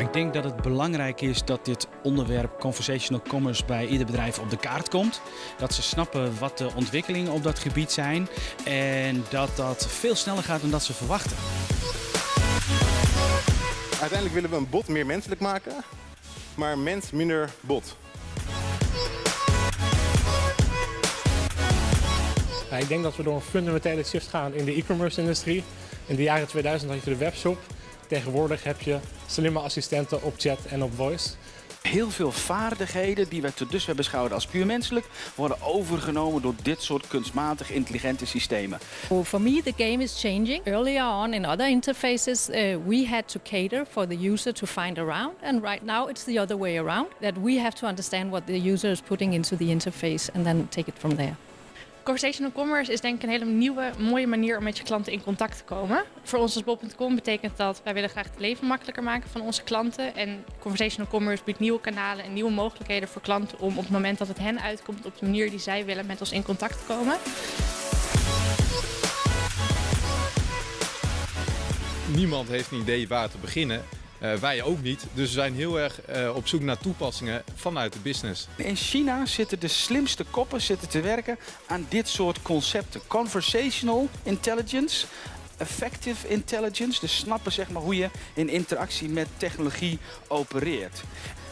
ik denk dat het belangrijk is dat dit onderwerp conversational commerce bij ieder bedrijf op de kaart komt. Dat ze snappen wat de ontwikkelingen op dat gebied zijn en dat dat veel sneller gaat dan dat ze verwachten. Uiteindelijk willen we een bot meer menselijk maken, maar mens minder bot. Ja, ik denk dat we door een fundamentele shift gaan in de e-commerce industrie. In de jaren 2000 had je de webshop. Tegenwoordig heb je slimme assistenten op chat en op voice. Heel veel vaardigheden die we tot dusver beschouwen als puur menselijk, worden overgenomen door dit soort kunstmatig intelligente systemen. Well, for me, the game is changing. Earlier on in other interfaces, uh, we had to cater for the user to find around, and right now it's the other way around. That we have to understand what the user is putting into the interface and then take it from there. Conversational commerce is denk ik een hele nieuwe, mooie manier om met je klanten in contact te komen. Voor ons als Bob.com betekent dat wij willen graag het leven makkelijker maken van onze klanten. En conversational commerce biedt nieuwe kanalen en nieuwe mogelijkheden voor klanten om op het moment dat het hen uitkomt op de manier die zij willen met ons in contact te komen. Niemand heeft een idee waar te beginnen. Uh, wij ook niet. Dus we zijn heel erg uh, op zoek naar toepassingen vanuit de business. In China zitten de slimste koppen zitten te werken aan dit soort concepten. Conversational intelligence, effective intelligence. Dus snappen zeg maar, hoe je in interactie met technologie opereert.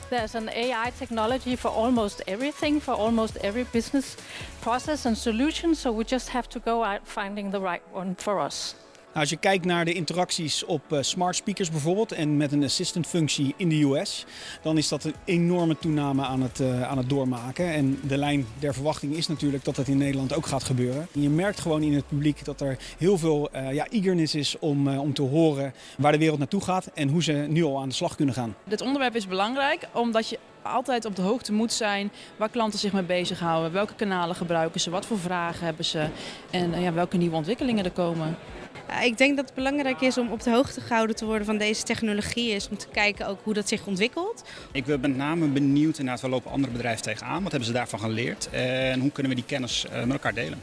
There's an AI technology for almost everything, for almost every business process and solution. So we just have to go out finding the right one for us. Nou, als je kijkt naar de interacties op uh, smart speakers bijvoorbeeld en met een assistant functie in de US, dan is dat een enorme toename aan het, uh, aan het doormaken. En de lijn der verwachting is natuurlijk dat dat in Nederland ook gaat gebeuren. En je merkt gewoon in het publiek dat er heel veel uh, ja, eagerness is om, om te horen waar de wereld naartoe gaat en hoe ze nu al aan de slag kunnen gaan. Dit onderwerp is belangrijk omdat je altijd op de hoogte moet zijn waar klanten zich mee bezighouden. Welke kanalen gebruiken ze, wat voor vragen hebben ze en ja, welke nieuwe ontwikkelingen er komen. Ik denk dat het belangrijk is om op de hoogte gehouden te worden van deze technologie. Is om te kijken ook hoe dat zich ontwikkelt. Ik ben met name benieuwd, inderdaad, waar lopen andere bedrijven tegenaan? Wat hebben ze daarvan geleerd? En hoe kunnen we die kennis met elkaar delen?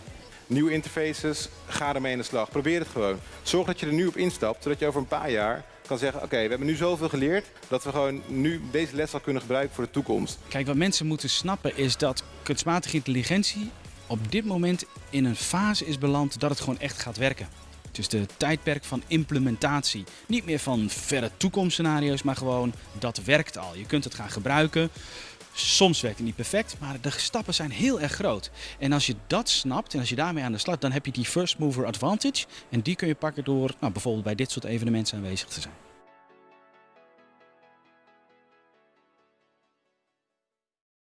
Nieuwe interfaces, ga ermee in de slag. Probeer het gewoon. Zorg dat je er nu op instapt, zodat je over een paar jaar kan zeggen, oké, we hebben nu zoveel geleerd dat we gewoon nu deze les al kunnen gebruiken voor de toekomst. Kijk, wat mensen moeten snappen is dat kunstmatige intelligentie op dit moment in een fase is beland dat het gewoon echt gaat werken. Is de tijdperk van implementatie. Niet meer van verre toekomstscenario's, maar gewoon dat werkt al. Je kunt het gaan gebruiken. Soms werkt het niet perfect, maar de stappen zijn heel erg groot. En als je dat snapt en als je daarmee aan de slag, dan heb je die first mover advantage. En die kun je pakken door nou, bijvoorbeeld bij dit soort evenementen aanwezig te zijn.